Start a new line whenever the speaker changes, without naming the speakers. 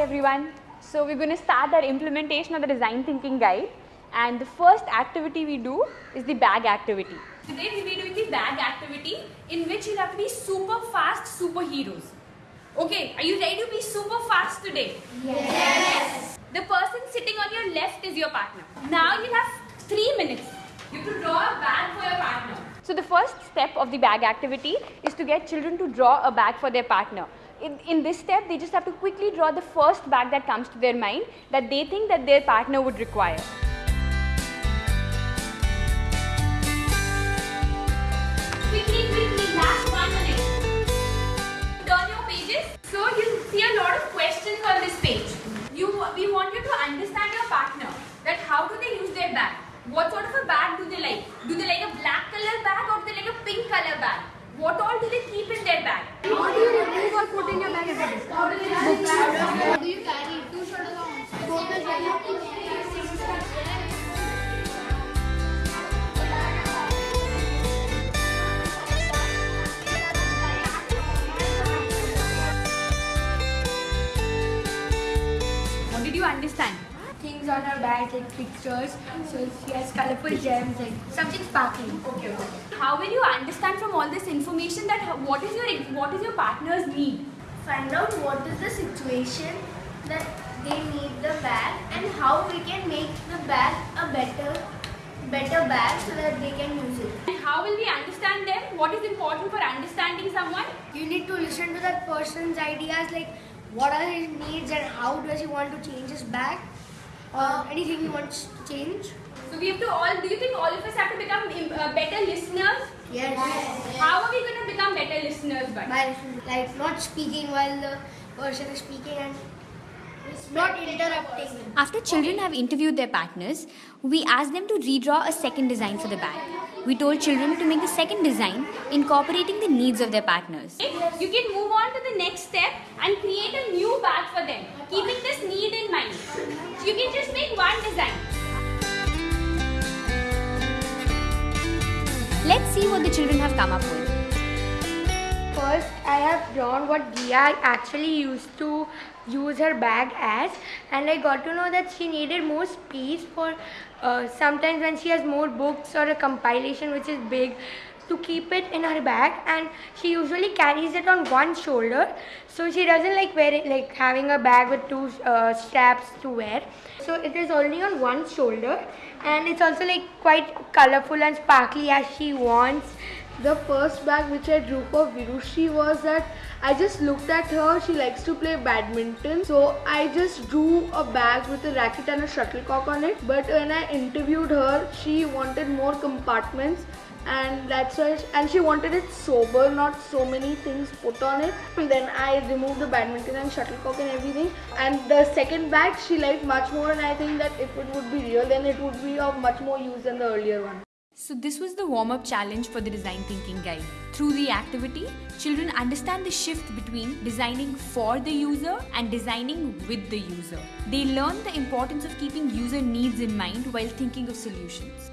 everyone. So we're going to start our implementation of the design thinking guide and the first activity we do is the bag activity. Today we'll be doing the bag activity in which you'll have to be super fast superheroes. Okay, are you ready to be super fast today? Yes. The person sitting on your left is your partner. Now you'll have three minutes. You have to draw a bag for your partner. So the first step of the bag activity is to get children to draw a bag for their partner. In, in this step, they just have to quickly draw the first bag that comes to their mind that they think that their partner would require. Quickly, quickly, last one minute. Turn your pages. So you'll see a lot of questions on this page. You, we want you to understand your partner. That how do they use their bag? What sort of a bag do they like? Do they like a black color bag or do they like a pink color bag? What all do they keep in their bag?
On her bag like pictures. So she has colorful gems like something sparkling.
Okay, okay. How will you understand from all this information that what is your what is your partner's need?
find out what is the situation that they need the bag and how we can make the bag a better better bag so that they can use it.
And how will we understand them? What is important for understanding someone?
You need to listen to that person's ideas like what are his needs and how does he want to change his bag or anything you want to change.
So we have to all. Do you think all of us have to become uh, better listeners?
Yes.
How are we going to become better listeners? But
By like not speaking while the person is speaking and not interrupting.
After children have interviewed their partners, we asked them to redraw a second design for the bag. We told children to make the second design incorporating the needs of their partners.
you can move on to the next step and create a new bag for them, keeping this need in mind. You can just make one design.
Let's see what the children have come up with.
First, I have drawn what Dia actually used to use her bag as, and I got to know that she needed more space for uh, sometimes when she has more books or a compilation which is big to keep it in her bag and she usually carries it on one shoulder. So she doesn't like wear it, like having a bag with two uh, straps to wear. So it is only on one shoulder and it's also like quite colorful and sparkly as she wants.
The first bag which I drew for Virushi was that I just looked at her, she likes to play badminton. So I just drew a bag with a racket and a shuttlecock on it. But when I interviewed her, she wanted more compartments and that's why and she wanted it sober not so many things put on it and then i removed the badminton and shuttlecock and everything and the second bag she liked much more and i think that if it would be real then it would be of much more use than the earlier one
So, this was the warm up challenge for the design thinking guide. Through the activity, children understand the shift between designing for the user and designing with the user. They learn the importance of keeping user needs in mind while thinking of solutions.